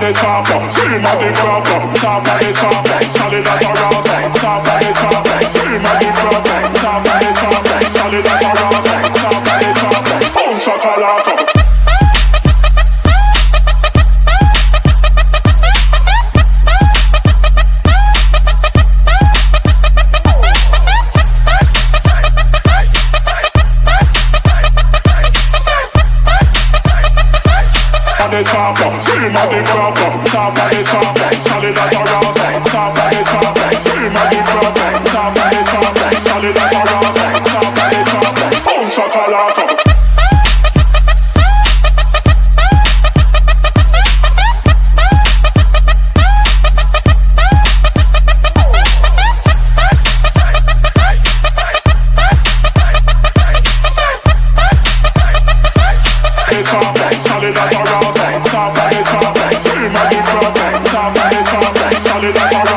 the top, scream at the crop, top top, solid as a rock, top at the crop, top of the top, solid as a on the top, scream at the crop, top of the top, solid as a rock, top of the top, scream at the crop, top of the top, solid as a rock, top of the top, boom shakalaka. solid as a rock, top of the top, scream at the crop, top of the top, solid as